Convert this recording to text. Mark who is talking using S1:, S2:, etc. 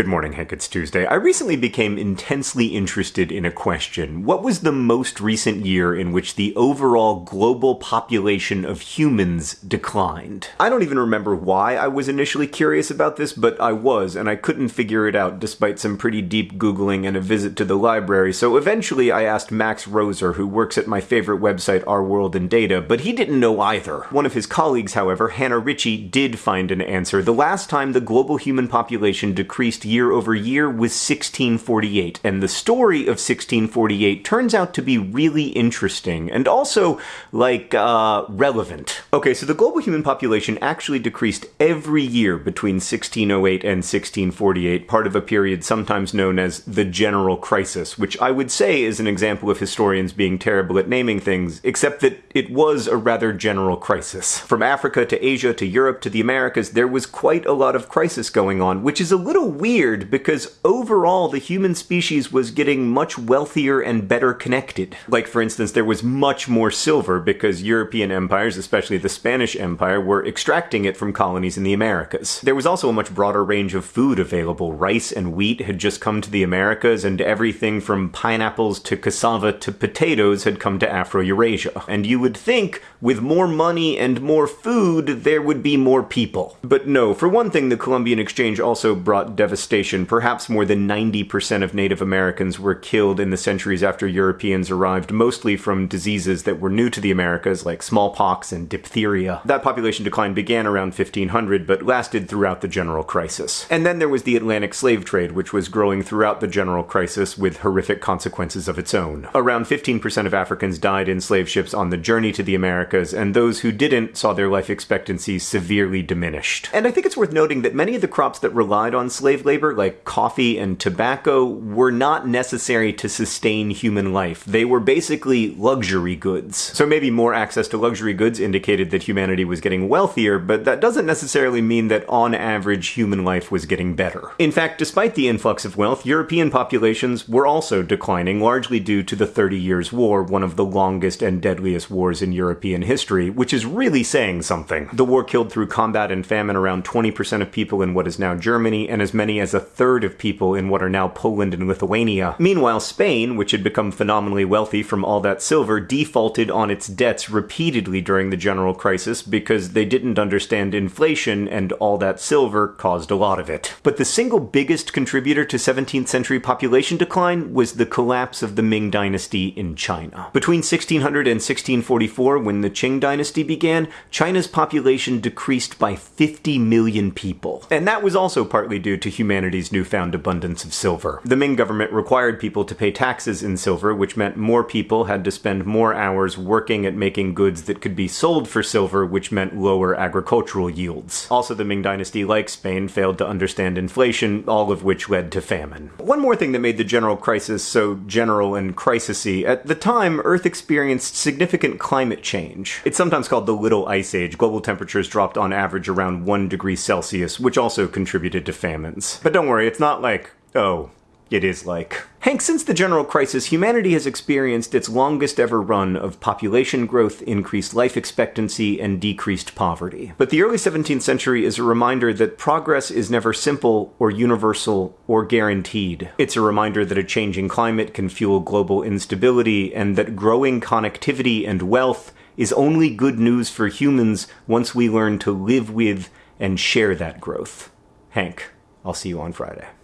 S1: Good morning, Hank. It's Tuesday. I recently became intensely interested in a question. What was the most recent year in which the overall global population of humans declined? I don't even remember why I was initially curious about this, but I was, and I couldn't figure it out despite some pretty deep Googling and a visit to the library, so eventually I asked Max Roser, who works at my favorite website, Our World in Data, but he didn't know either. One of his colleagues, however, Hannah Ritchie, did find an answer. The last time the global human population decreased year over year was 1648, and the story of 1648 turns out to be really interesting and also, like, uh, relevant. Okay, so the global human population actually decreased every year between 1608 and 1648, part of a period sometimes known as the General Crisis, which I would say is an example of historians being terrible at naming things, except that it was a rather general crisis. From Africa to Asia to Europe to the Americas, there was quite a lot of crisis going on, which is a little weird because overall the human species was getting much wealthier and better connected. Like, for instance, there was much more silver because European empires, especially the Spanish Empire, were extracting it from colonies in the Americas. There was also a much broader range of food available. Rice and wheat had just come to the Americas, and everything from pineapples to cassava to potatoes had come to Afro-Eurasia. And you would think, with more money and more food, there would be more people. But no, for one thing, the Columbian Exchange also brought devastation perhaps more than 90% of Native Americans were killed in the centuries after Europeans arrived, mostly from diseases that were new to the Americas, like smallpox and diphtheria. That population decline began around 1500, but lasted throughout the general crisis. And then there was the Atlantic slave trade, which was growing throughout the general crisis with horrific consequences of its own. Around 15% of Africans died in slave ships on the journey to the Americas, and those who didn't saw their life expectancy severely diminished. And I think it's worth noting that many of the crops that relied on slave labor, like like coffee and tobacco were not necessary to sustain human life. They were basically luxury goods. So maybe more access to luxury goods indicated that humanity was getting wealthier, but that doesn't necessarily mean that on average human life was getting better. In fact, despite the influx of wealth, European populations were also declining, largely due to the Thirty Years' War, one of the longest and deadliest wars in European history, which is really saying something. The war killed through combat and famine around 20% of people in what is now Germany, and as many as a third of people in what are now Poland and Lithuania. Meanwhile, Spain, which had become phenomenally wealthy from all that silver, defaulted on its debts repeatedly during the general crisis because they didn't understand inflation and all that silver caused a lot of it. But the single biggest contributor to 17th century population decline was the collapse of the Ming dynasty in China. Between 1600 and 1644, when the Qing dynasty began, China's population decreased by 50 million people. And that was also partly due to humanity's newfound abundance of silver. The Ming government required people to pay taxes in silver, which meant more people had to spend more hours working at making goods that could be sold for silver, which meant lower agricultural yields. Also, the Ming dynasty, like Spain, failed to understand inflation, all of which led to famine. One more thing that made the general crisis so general and crisisy, at the time, Earth experienced significant climate change. It's sometimes called the Little Ice Age. Global temperatures dropped on average around 1 degree Celsius, which also contributed to famines. But don't worry, it's not like, oh, it is like. Hank, since the general crisis, humanity has experienced its longest ever run of population growth, increased life expectancy, and decreased poverty. But the early 17th century is a reminder that progress is never simple or universal or guaranteed. It's a reminder that a changing climate can fuel global instability and that growing connectivity and wealth is only good news for humans once we learn to live with and share that growth. Hank. I'll see you on Friday.